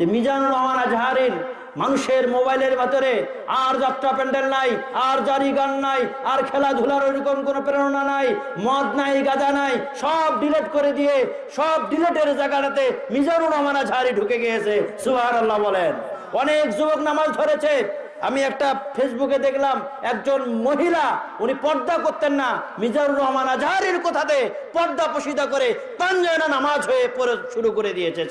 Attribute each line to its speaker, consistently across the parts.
Speaker 1: যে মিজানুর রহমান আজহারির মানুষের মোবাইলের ভেতরে আর যাত্রা প্যান্ডেল নাই, আর জারি গান নাই, আর খেলাধুলার ওইরকম কোনো প্রেরণা নাই, মদ নাই, গাঁজা নাই, সব ডিলেট করে দিয়ে সব ডিলেটের জায়গাটাতে মিজানুর রহমান আজহারি ঢুকে গিয়েছে। সুহার আল্লাহ বলেন। অনেক যুবক নামাজ ধরেছে আমি একটা ফেসবুকে দেখলাম একজন মহিলা, উনি পর্দা করতেন না, মিজানুর রহমান আজহারির কথাতে পর্দা পোষিদা করে পাঞ্জয়না নামাজ হয়ে পড়ে শুরু করে দিয়েছে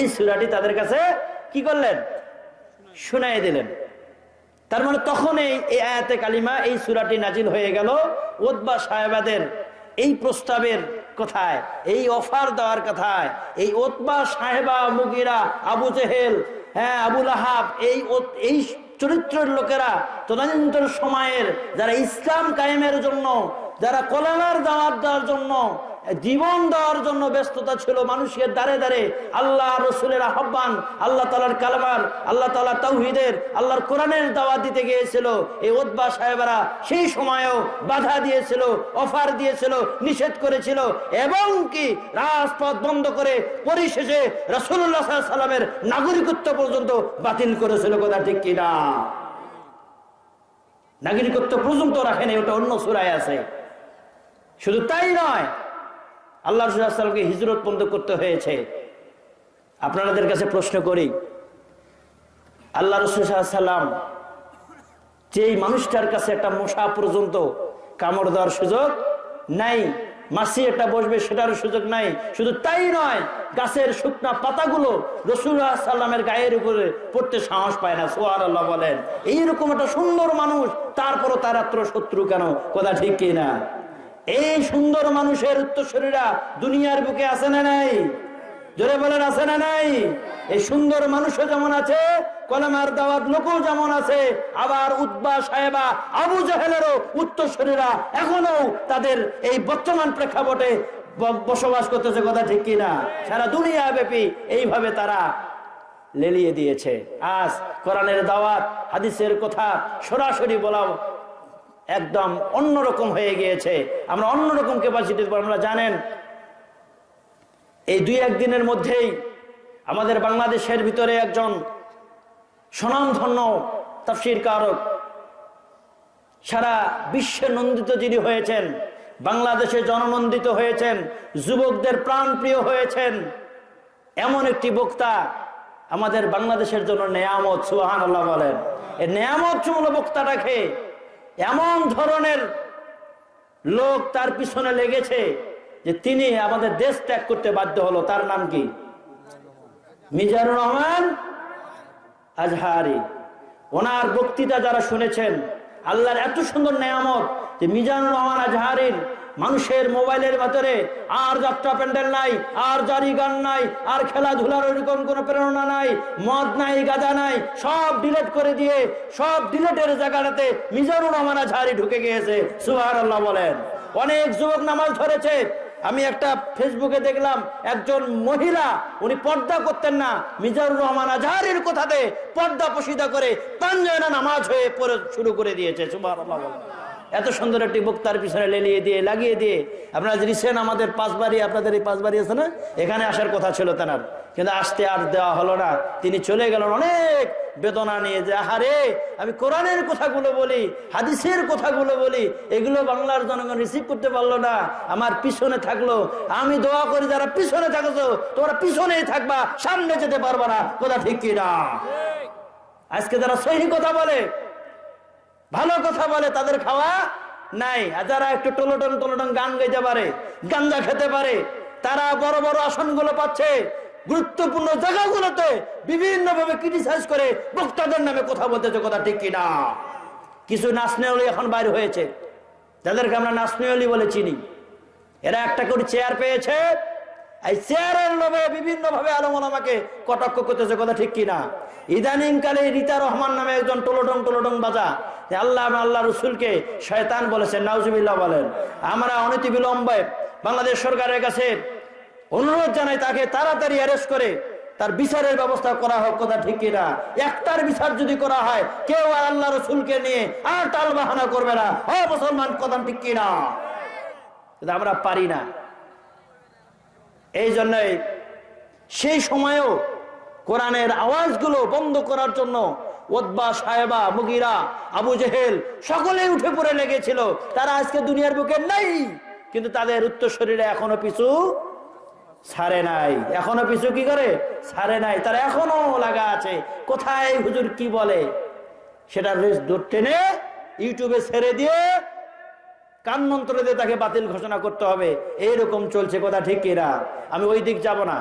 Speaker 1: এই সুরাটি তাদের কাছে কি করলেন? শুনাই দিলেন। তার মানে তখন এই এই আয়াতে কালিমা, এই সুরাটি নাজিল হয়ে গেল ওদবা সাহেবাদের এই প্রস্তাবের কথায়, এই অফার দেওয়ার কথায়, এই ওতবা সাহেবা মুগিরা, আবু জেহেল হ্যাঁ আবুল আহাব এই এই চরিত্রের লোকেরা তদানীন্তন সময়ের যারা ইসলাম কায়েমের জন্য যারা কলানার দাওয়াত দেওয়ার জন্য জীবন দেওয়ার জন্য ব্যস্ততা ছিল মানুষের দ্বারে দ্বারে। আল্লাহ রসুলের আহ্বান, আল্লাহ তালার কালমার, আল্লাহ তালা তৌহিদের আল্লাহর কোরআনের দাওয়াত দিতে গিয়েছিল। এই ওদবা সাহেবরা সেই সময়েও বাধা দিয়েছিল, অফার দিয়েছিল, নিষেধ করেছিল। এবং কি রাজপথ বন্ধ করে পরিশেষে রসুল্লাহ সাল্লামের নাগরিকত্ব পর্যন্ত বাতিল করেছিল, কথা ঠিক কিনা নাগরিকত্ব পর্যন্ত রাখেনি, ওটা অন্য সুরায় আছে। শুধু তাই নয় আল্লাহ রসুল্লাহামকে হিজরত বন্ধ করতে হয়েছে। আপনাদের কাছে প্রশ্ন করি, আল্লাহ রসুল্লাহাম যেই মানুষটার কাছে একটা মশা পর্যন্ত কামড় দেওয়ার সুযোগ নাই, মাসি একটা বসবে সেটারও সুযোগ নাই, শুধু তাই নয়, গাছের শুকনা পাতাগুলো রসুল্লাহ গায়ের উপরে পড়তে সাহস পায় না সোহার আল্লাহ বলেন। এইরকম একটা সুন্দর মানুষ, তারপরও তার আত্ম শত্রু কেন? কথা ঠিক কিনা এই সুন্দর মানুষের উত্তরসূরীরা দুনিয়ার বুকে আছে না নাই? জোরে বলেন, আছে না নাই? এই সুন্দর মানুষও যেমন আছে, কলমার দাওয়াত লোকও যেমন আছে, আবার উদ্বা সাহেবা আবু জাহেলেরও উত্তরসূরীরা এখনও তাদের এই বর্তমান প্রেক্ষাপটে বসবাস করতেছে, কথা ঠিক কিনা সারা দুনিয়া ব্যাপী এইভাবে তারা লেলিয়ে দিয়েছে। আজ কোরআনের দাওয়াত, হাদিসের কথা সরাসরি বলা একদম অন্যরকম হয়ে গিয়েছে। আমরা অন্যরকম ক্যাপাসিটি আমরা জানেন? এই দুই একদিনের মধ্যেই আমাদের বাংলাদেশের ভিতরে একজন স্বনামধন্য তাফসির কারক, সারা বিশ্বে নন্দিত যিনি হয়েছেন, বাংলাদেশে জননন্দিত হয়েছেন, যুবকদের প্রাণপ্রিয় হয়েছেন, এমন একটি বক্তা আমাদের বাংলাদেশের জন্য নেয়ামত সুহান আল্লাহ বলেন। এই নেয়ামত চুমল বক্তাটাকে এমন ধরনের লোক তার পিছনে লেগেছে যে তিনি আমাদের দেশ ত্যাগ করতে বাধ্য হলো। তার নাম কি? মিজানুর রহমান আজহারি। ওনার বক্তৃতা যারা শুনেছেন, আল্লাহর এত সুন্দর নেয়ামত যে মিজানুর রহমান আজহারির মানুষের মোবাইলের ভেতরে আর যাত্রা প্যান্ডেল নাই, আর জারি গান নাই, আর খেলাধুলার ওইরকম কোনো প্রেরণা নাই, মদ নাই, গাঁজা নাই, সব ডিলেট করে দিয়ে, সব ডিলেটের জায়গাটাতে মিজানুর রহমান আজহারি ঢুকে গিয়েছে। সুহার আল্লাহ বলেন। অনেক যুবক নামাজ ধরেছে। আমি একটা ফেসবুকে দেখলাম, একজন মহিলা, উনি পর্দা করতেন না, মিজানুর রহমান আজহারির কথাতে পর্দা পোষিদা করে পাঞ্জয়না নামাজ হয়ে পড়ে শুরু করে দিয়েছে বলেন। এত সুন্দর একটি বক্তার পিছনে লেলিয়ে দিয়ে লাগিয়ে দিয়ে। আপনারা রিসেন্ট আমাদের পাঁচবাড়ি আপনাদের এই পাঁচবাড়ি আছে না? এখানে আসার কথা ছিল তেনার। কিন্তু আসতে আর দেওয়া হলো না। তিনি চলে গেলেন অনেক বেদনা নিয়ে যে আহারে আমি কোরআনের কথাগুলো বলি হাদিসের কথাগুলো বলি এগুলো বাংলার জনগণ রিসিভ করতে পারল না। আমার পিছনে থাকল। আমি দোয়া করি যারা পিছনে থাকছো তোমরা পিছনেই থাকবা সামনে যেতে পারবা না। কথা ঠিক কিনা? আজকে যারা সহি কথা বলে ভালো কথা বলে তাদের খাওয়া নাই। আর যারা একটু টলোটন টলোটন গান গাইতে পারে, গাঞ্জা খেতে পারে, তারা বড় বড় আসনগুলো পাচ্ছে। গুরুত্বপূর্ণ জায়গাগুলোতে বিভিন্ন ভাবে ক্রিটিসাইজ করে বক্তাদের নামে কথা বলতেছে কথা ঠিক কিনা। কিছু নাচনেওয়ালি এখন বাইর হয়েছে। যাদেরকে আমরা নাচনেওয়ালি বলে চিনি। এরা একটা করে চেয়ার পেয়েছে এই চেয়ারের লোভে বিভিন্ন ভাবে আলম আমাকে কটাক্ষ করতেছে, কথা ঠিক কিনা ইদানিং কালে রীতা রহমান নামে একজন টোলোটং টোলোটং বাজা আল্লাহ আল্লাহ রসুলকে শয়তান বলেছেন, নাউজুবিল্লাহ বলেন। আমরা অনতি বিলম্বে বাংলাদেশ সরকারের কাছে অনুরোধ জানাই তাকে তাড়াতাড়ি অ্যারেস্ট করে তার বিচারের ব্যবস্থা করা হোক, কথা ঠিক কিনা একটার বিচার যদি করা হয়, কেউ আল্লাহ রসুলকে নিয়ে আর টাল বাহানা করবে না। হ মুসলমান, কথা ঠিক কিনা আমরা পারি না। এই জন্যই সেই সময়েও কোরআনের আওয়াজগুলো বন্ধ করার জন্য ওদবা সাহেবা মুগিরা, আবু জেহেল সকলেই উঠে পড়ে লেগেছিল। তারা আজকে দুনিয়ার বুকে নেই, কিন্তু তাদের উত্তর শরীরে এখনও পিছু ছাড়ে নাই। এখনও পিছু কি করে? ছাড়ে নাই। তারা এখনও লাগা আছে। কোথায় হুজুর কি বলে? সেটা রেস দূর টেনে ইউটিউবে ছেড়ে দিয়ে কান মন্ত্র দিয়ে তাকে বাতিল ঘোষণা করতে হবে। এইরকম চলছে কথা, ঠিক এরা আমি ওই দিক যাব না।